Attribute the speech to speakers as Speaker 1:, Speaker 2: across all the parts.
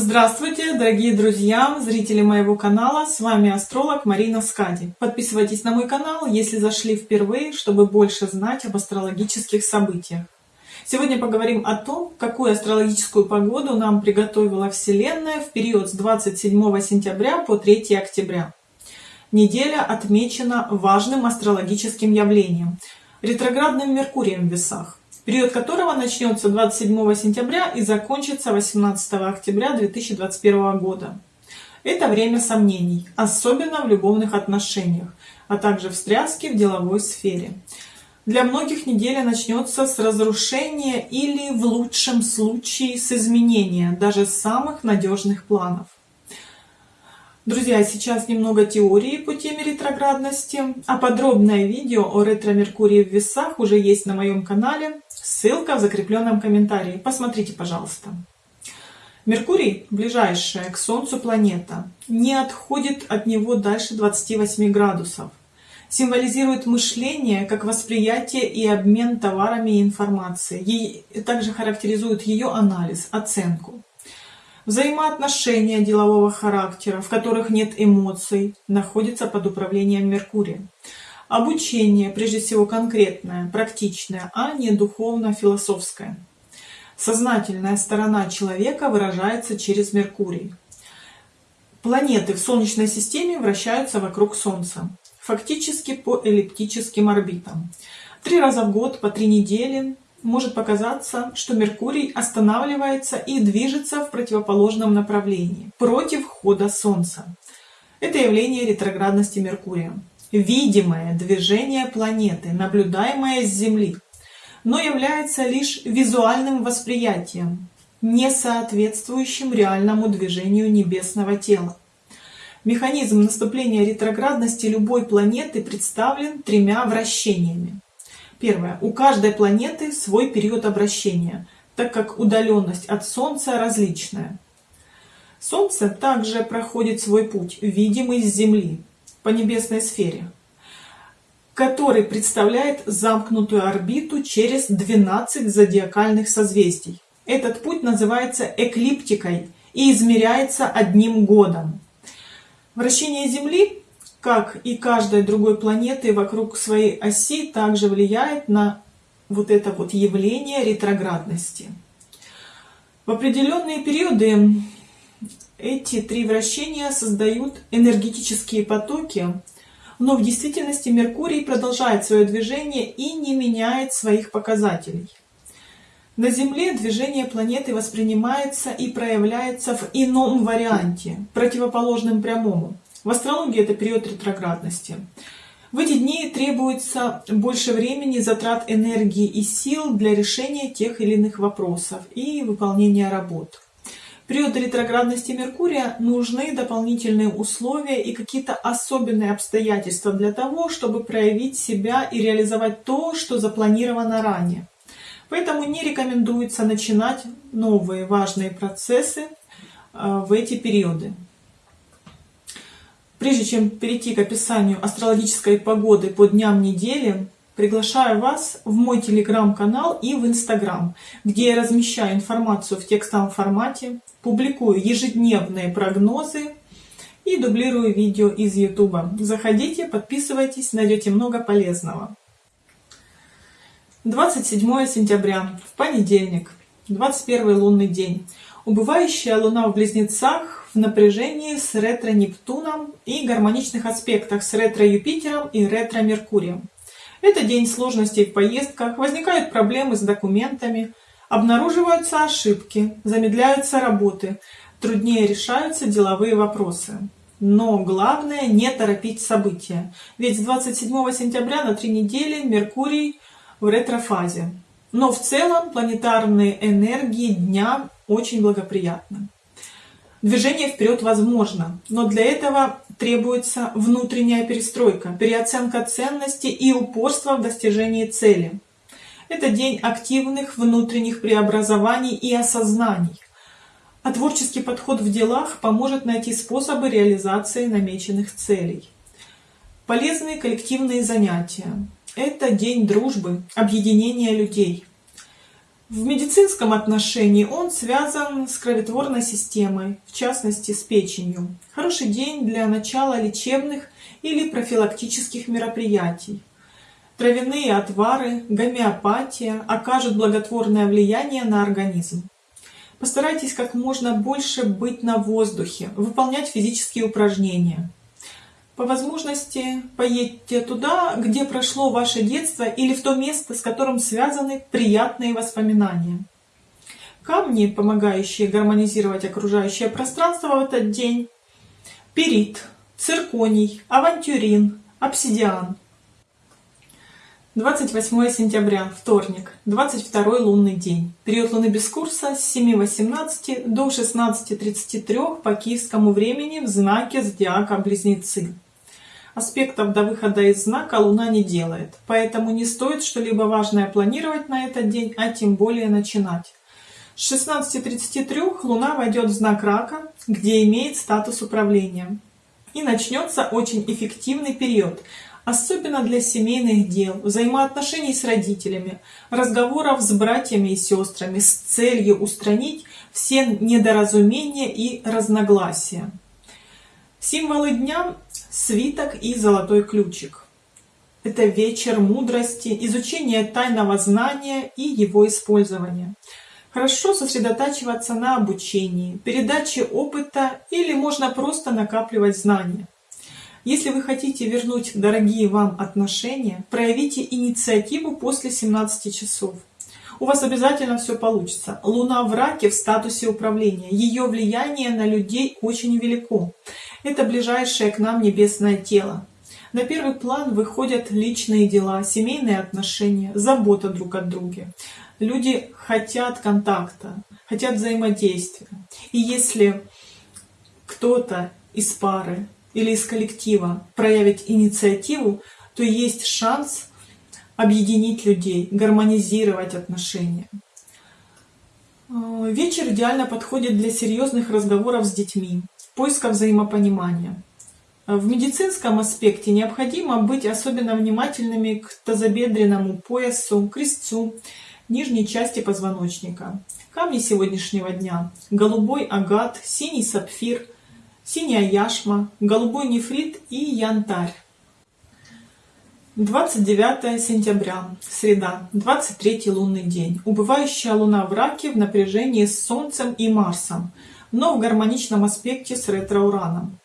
Speaker 1: Здравствуйте, дорогие друзья, зрители моего канала, с вами астролог Марина Скади. Подписывайтесь на мой канал, если зашли впервые, чтобы больше знать об астрологических событиях. Сегодня поговорим о том, какую астрологическую погоду нам приготовила Вселенная в период с 27 сентября по 3 октября. Неделя отмечена важным астрологическим явлением – ретроградным Меркурием в весах период которого начнется 27 сентября и закончится 18 октября 2021 года. Это время сомнений, особенно в любовных отношениях, а также встряски в деловой сфере. Для многих неделя начнется с разрушения или в лучшем случае с изменения даже самых надежных планов. Друзья, сейчас немного теории по теме ретроградности, а подробное видео о ретро-меркурии в весах уже есть на моем канале. Ссылка в закрепленном комментарии. Посмотрите, пожалуйста. Меркурий, ближайшая к Солнцу планета, не отходит от него дальше 28 градусов. Символизирует мышление как восприятие и обмен товарами и информацией. Также характеризует ее анализ, оценку. Взаимоотношения делового характера, в которых нет эмоций, находятся под управлением Меркурия. Обучение, прежде всего конкретное, практичное, а не духовно-философское. Сознательная сторона человека выражается через Меркурий. Планеты в Солнечной системе вращаются вокруг Солнца, фактически по эллиптическим орбитам. Три раза в год, по три недели может показаться, что Меркурий останавливается и движется в противоположном направлении, против хода Солнца. Это явление ретроградности Меркурия. Видимое движение планеты, наблюдаемое с Земли, но является лишь визуальным восприятием, не соответствующим реальному движению небесного тела. Механизм наступления ретроградности любой планеты представлен тремя вращениями. Первое. У каждой планеты свой период обращения, так как удаленность от Солнца различная. Солнце также проходит свой путь, видимый с Земли, по небесной сфере, который представляет замкнутую орбиту через 12 зодиакальных созвездий. Этот путь называется эклиптикой и измеряется одним годом. Вращение Земли как и каждой другой планеты вокруг своей оси, также влияет на вот это вот явление ретроградности. В определенные периоды эти три вращения создают энергетические потоки, но в действительности Меркурий продолжает свое движение и не меняет своих показателей. На Земле движение планеты воспринимается и проявляется в ином варианте, противоположном прямому. В астрологии это период ретроградности. В эти дни требуется больше времени, затрат энергии и сил для решения тех или иных вопросов и выполнения работ. Период ретроградности Меркурия нужны дополнительные условия и какие-то особенные обстоятельства для того, чтобы проявить себя и реализовать то, что запланировано ранее. Поэтому не рекомендуется начинать новые важные процессы э, в эти периоды. Прежде чем перейти к описанию астрологической погоды по дням недели, приглашаю вас в мой телеграм-канал и в инстаграм, где я размещаю информацию в текстовом формате, публикую ежедневные прогнозы и дублирую видео из ютуба. Заходите, подписывайтесь, найдете много полезного. 27 сентября, в понедельник, 21 лунный день. Убывающая луна в близнецах в напряжении с ретро-Нептуном и гармоничных аспектах с ретро-Юпитером и ретро-Меркурием. Это день сложностей в поездках, возникают проблемы с документами, обнаруживаются ошибки, замедляются работы, труднее решаются деловые вопросы. Но главное не торопить события, ведь с 27 сентября на три недели Меркурий в ретрофазе. Но в целом планетарные энергии дня очень благоприятны. Движение вперед возможно, но для этого требуется внутренняя перестройка, переоценка ценностей и упорство в достижении цели. Это день активных внутренних преобразований и осознаний. А творческий подход в делах поможет найти способы реализации намеченных целей. Полезные коллективные занятия. Это день дружбы, объединения людей. В медицинском отношении он связан с кроветворной системой, в частности с печенью. Хороший день для начала лечебных или профилактических мероприятий. Травяные отвары, гомеопатия окажут благотворное влияние на организм. Постарайтесь как можно больше быть на воздухе, выполнять физические упражнения. По возможности поедьте туда, где прошло ваше детство или в то место, с которым связаны приятные воспоминания. Камни, помогающие гармонизировать окружающее пространство в этот день. Перит, цирконий, авантюрин, обсидиан. 28 сентября, вторник, 22 лунный день. Период луны без курса с 7.18 до 16.33 по киевскому времени в знаке зодиака Близнецы. Аспектов до выхода из знака Луна не делает, поэтому не стоит что-либо важное планировать на этот день, а тем более начинать. С 16.33 Луна войдет в знак Рака, где имеет статус управления. И начнется очень эффективный период, особенно для семейных дел, взаимоотношений с родителями, разговоров с братьями и сестрами с целью устранить все недоразумения и разногласия. Символы дня – свиток и золотой ключик. Это вечер мудрости, изучение тайного знания и его использования. Хорошо сосредотачиваться на обучении, передаче опыта или можно просто накапливать знания. Если вы хотите вернуть дорогие вам отношения, проявите инициативу после 17 часов. У вас обязательно все получится. Луна в раке в статусе управления. Ее влияние на людей очень велико. Это ближайшее к нам небесное тело. На первый план выходят личные дела, семейные отношения, забота друг о друге. Люди хотят контакта, хотят взаимодействия. И если кто-то из пары или из коллектива проявит инициативу, то есть шанс объединить людей, гармонизировать отношения. Вечер идеально подходит для серьезных разговоров с детьми, поиска взаимопонимания. В медицинском аспекте необходимо быть особенно внимательными к тазобедренному поясу, крестцу, нижней части позвоночника. Камни сегодняшнего дня – голубой агат, синий сапфир, синяя яшма, голубой нефрит и янтарь. 29 сентября, среда, 23 лунный день. Убывающая луна в раке в напряжении с Солнцем и Марсом – но в гармоничном аспекте с ретро-ураном.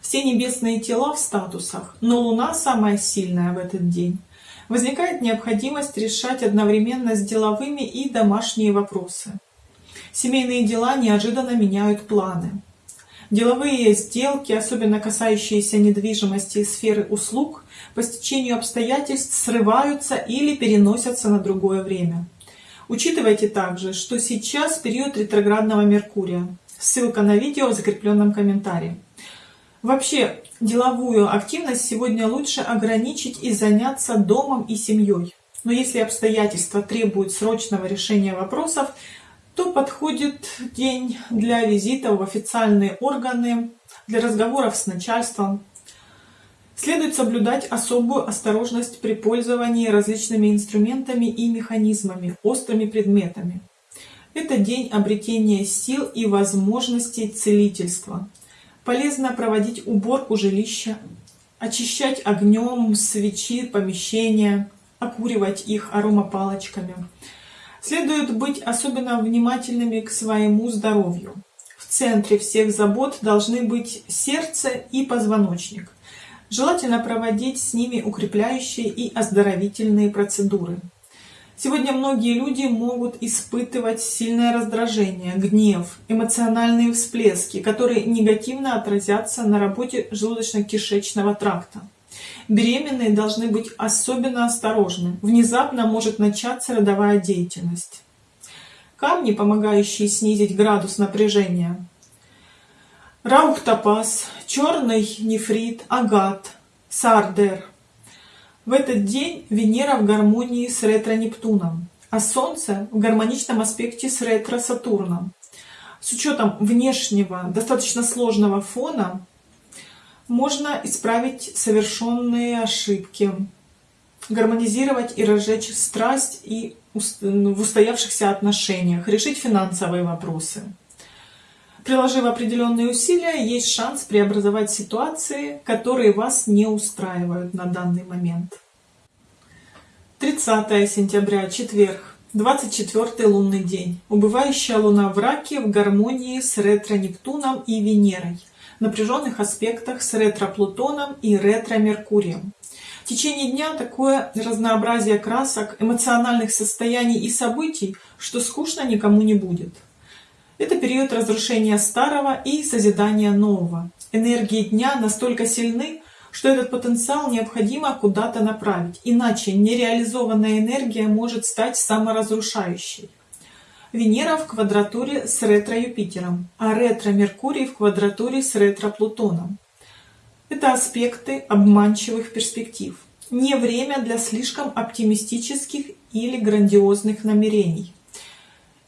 Speaker 1: Все небесные тела в статусах, но Луна самая сильная в этот день. Возникает необходимость решать одновременно с деловыми и домашние вопросы. Семейные дела неожиданно меняют планы. Деловые сделки, особенно касающиеся недвижимости и сферы услуг, по стечению обстоятельств срываются или переносятся на другое время. Учитывайте также, что сейчас период ретроградного Меркурия. Ссылка на видео в закрепленном комментарии. Вообще, деловую активность сегодня лучше ограничить и заняться домом и семьей. Но если обстоятельства требуют срочного решения вопросов, то подходит день для визитов в официальные органы, для разговоров с начальством. Следует соблюдать особую осторожность при пользовании различными инструментами и механизмами, острыми предметами. Это день обретения сил и возможностей целительства. Полезно проводить уборку жилища, очищать огнем свечи, помещения, окуривать их аромапалочками. Следует быть особенно внимательными к своему здоровью. В центре всех забот должны быть сердце и позвоночник. Желательно проводить с ними укрепляющие и оздоровительные процедуры. Сегодня многие люди могут испытывать сильное раздражение, гнев, эмоциональные всплески, которые негативно отразятся на работе желудочно-кишечного тракта. Беременные должны быть особенно осторожны. Внезапно может начаться родовая деятельность. Камни, помогающие снизить градус напряжения. Раухтопаз, черный нефрит, агат, сардер – в этот день Венера в гармонии с ретро-Нептуном, а Солнце в гармоничном аспекте с ретро-Сатурном. С учетом внешнего, достаточно сложного фона, можно исправить совершенные ошибки, гармонизировать и разжечь страсть и в устоявшихся отношениях, решить финансовые вопросы. Приложив определенные усилия, есть шанс преобразовать ситуации, которые вас не устраивают на данный момент. 30 сентября, четверг, 24 лунный день. Убывающая луна в раке в гармонии с ретро-Нептуном и Венерой. В напряженных аспектах с ретро-Плутоном и ретро-Меркурием. В течение дня такое разнообразие красок, эмоциональных состояний и событий, что скучно никому не будет. Это период разрушения старого и созидания нового. Энергии дня настолько сильны, что этот потенциал необходимо куда-то направить, иначе нереализованная энергия может стать саморазрушающей. Венера в квадратуре с ретро-Юпитером, а ретро-Меркурий в квадратуре с ретро-Плутоном. Это аспекты обманчивых перспектив. Не время для слишком оптимистических или грандиозных намерений.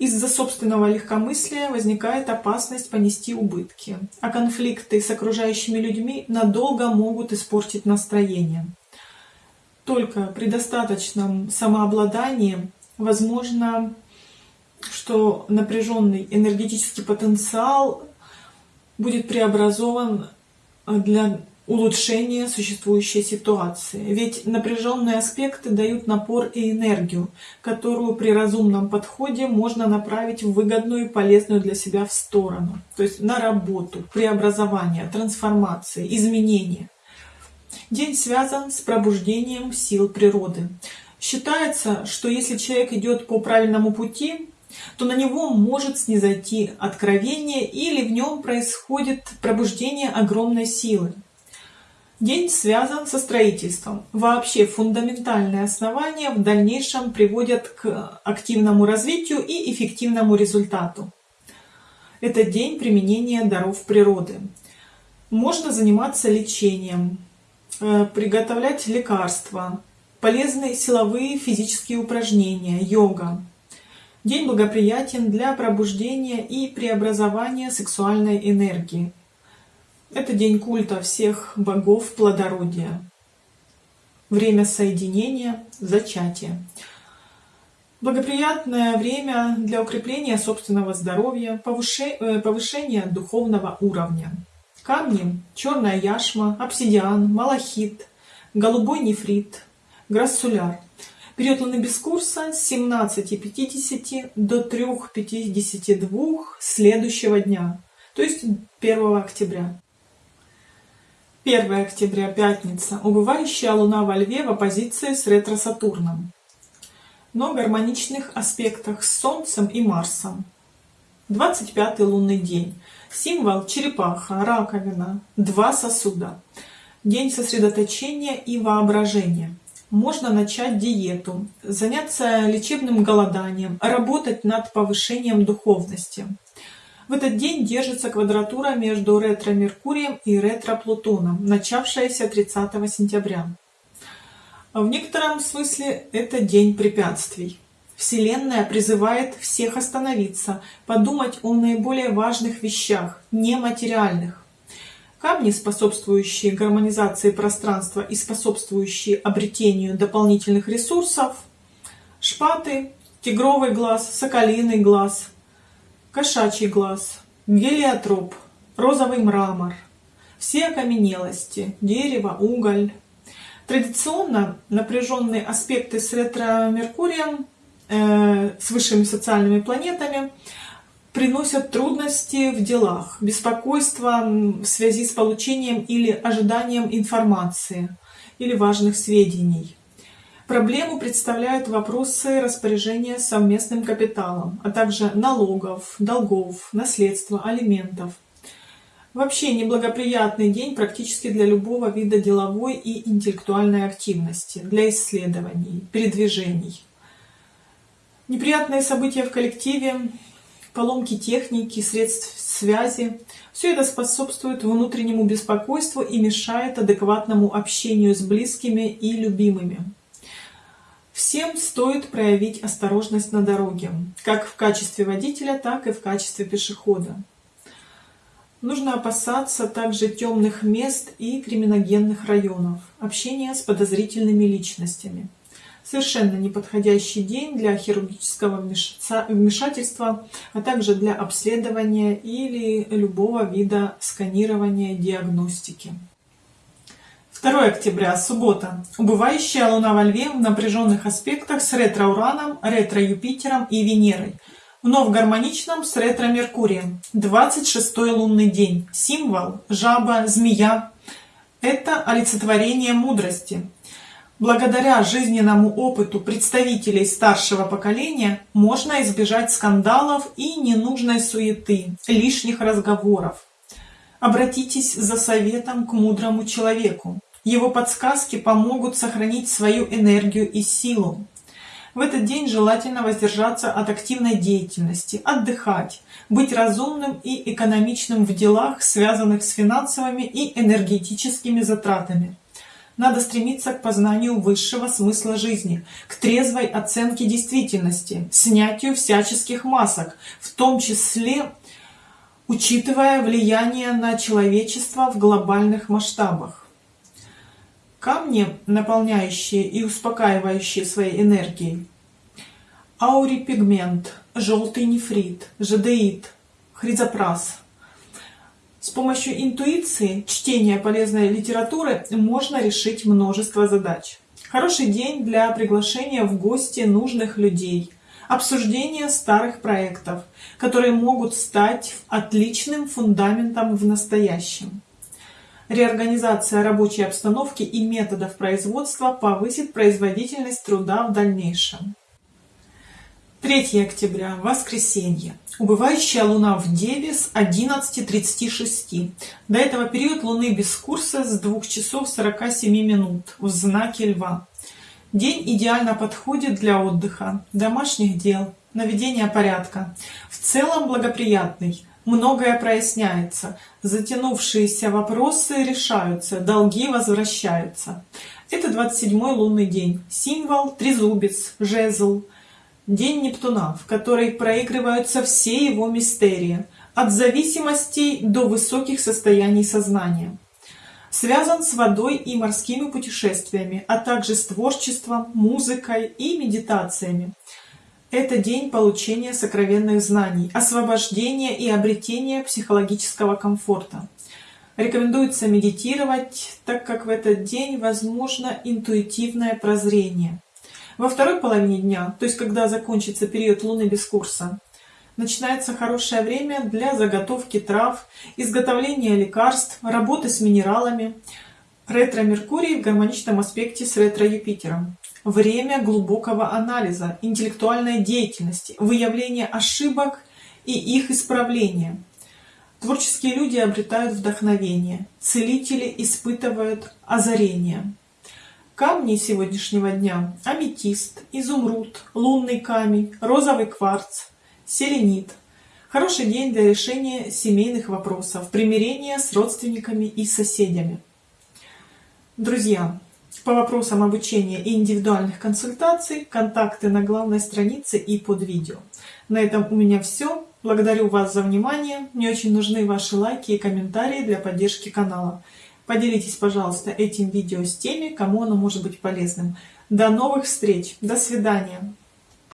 Speaker 1: Из-за собственного легкомыслия возникает опасность понести убытки, а конфликты с окружающими людьми надолго могут испортить настроение. Только при достаточном самообладании возможно, что напряженный энергетический потенциал будет преобразован для улучшение существующей ситуации. Ведь напряженные аспекты дают напор и энергию, которую при разумном подходе можно направить в выгодную и полезную для себя в сторону. То есть на работу, преобразование, трансформации, изменения. День связан с пробуждением сил природы. Считается, что если человек идет по правильному пути, то на него может снизойти откровение или в нем происходит пробуждение огромной силы. День связан со строительством. Вообще фундаментальные основания в дальнейшем приводят к активному развитию и эффективному результату. Это день применения даров природы. Можно заниматься лечением, э, приготовлять лекарства, полезные силовые физические упражнения, йога. День благоприятен для пробуждения и преобразования сексуальной энергии. Это день культа всех богов плодородия. Время соединения, зачатия. Благоприятное время для укрепления собственного здоровья, э, повышения духовного уровня. Камни – черная яшма, обсидиан, малахит, голубой нефрит, грассуляр. Период луны без курса с 17.50 до 3.52 следующего дня, то есть 1 октября. 1 октября, пятница. Убывающая Луна во Льве в оппозиции с ретро-Сатурном. Но гармоничных аспектах с Солнцем и Марсом. 25 лунный день. Символ черепаха, раковина, два сосуда. День сосредоточения и воображения. Можно начать диету, заняться лечебным голоданием, работать над повышением духовности. В этот день держится квадратура между ретро-Меркурием и ретро-Плутоном, начавшаяся 30 сентября. В некотором смысле это день препятствий. Вселенная призывает всех остановиться, подумать о наиболее важных вещах, нематериальных. Камни, способствующие гармонизации пространства и способствующие обретению дополнительных ресурсов, шпаты, тигровый глаз, соколиный глаз, кошачий глаз, гелиотроп, розовый мрамор, все окаменелости, дерево, уголь. Традиционно напряженные аспекты с ретро-меркурием, э, с высшими социальными планетами, приносят трудности в делах, беспокойство в связи с получением или ожиданием информации или важных сведений. Проблему представляют вопросы распоряжения совместным капиталом, а также налогов, долгов, наследства, алиментов. Вообще неблагоприятный день практически для любого вида деловой и интеллектуальной активности, для исследований, передвижений. Неприятные события в коллективе, поломки техники, средств связи – все это способствует внутреннему беспокойству и мешает адекватному общению с близкими и любимыми. Всем стоит проявить осторожность на дороге, как в качестве водителя, так и в качестве пешехода. Нужно опасаться также темных мест и криминогенных районов, общения с подозрительными личностями. Совершенно неподходящий день для хирургического вмешательства, а также для обследования или любого вида сканирования диагностики. 2 октября, суббота. Убывающая Луна во Льве в напряженных аспектах с ретро-Ураном, ретро-Юпитером и Венерой. Вновь гармоничном с ретро-Меркурием. 26 лунный день. Символ – жаба, змея. Это олицетворение мудрости. Благодаря жизненному опыту представителей старшего поколения можно избежать скандалов и ненужной суеты, лишних разговоров. Обратитесь за советом к мудрому человеку. Его подсказки помогут сохранить свою энергию и силу. В этот день желательно воздержаться от активной деятельности, отдыхать, быть разумным и экономичным в делах, связанных с финансовыми и энергетическими затратами. Надо стремиться к познанию высшего смысла жизни, к трезвой оценке действительности, снятию всяческих масок, в том числе учитывая влияние на человечество в глобальных масштабах. Камни, наполняющие и успокаивающие своей энергией. Аурипигмент, желтый нефрит, жадеит, хризопрас. С помощью интуиции, чтения полезной литературы можно решить множество задач. Хороший день для приглашения в гости нужных людей, обсуждения старых проектов, которые могут стать отличным фундаментом в настоящем. Реорганизация рабочей обстановки и методов производства повысит производительность труда в дальнейшем. 3 октября, воскресенье. Убывающая Луна в Деве с 11.36. До этого период Луны без курса с 2 часов 47 минут в знаке Льва. День идеально подходит для отдыха, домашних дел, наведения порядка. В целом благоприятный многое проясняется, затянувшиеся вопросы решаются, долги возвращаются. Это 27-й лунный день, символ трезубец, жезл, день Нептуна, в который проигрываются все его мистерии, от зависимостей до высоких состояний сознания. Связан с водой и морскими путешествиями, а также с творчеством, музыкой и медитациями. Это день получения сокровенных знаний, освобождения и обретения психологического комфорта. Рекомендуется медитировать, так как в этот день возможно интуитивное прозрение. Во второй половине дня, то есть когда закончится период Луны без курса, начинается хорошее время для заготовки трав, изготовления лекарств, работы с минералами. Ретро-Меркурий в гармоничном аспекте с ретро-Юпитером время глубокого анализа, интеллектуальной деятельности, выявления ошибок и их исправления. Творческие люди обретают вдохновение, целители испытывают озарение. Камни сегодняшнего дня – аметист, изумруд, лунный камень, розовый кварц, селенит. Хороший день для решения семейных вопросов, примирения с родственниками и соседями. Друзья, по вопросам обучения и индивидуальных консультаций контакты на главной странице и под видео. На этом у меня все. Благодарю вас за внимание. Мне очень нужны ваши лайки и комментарии для поддержки канала. Поделитесь, пожалуйста, этим видео с теми, кому оно может быть полезным. До новых встреч. До свидания.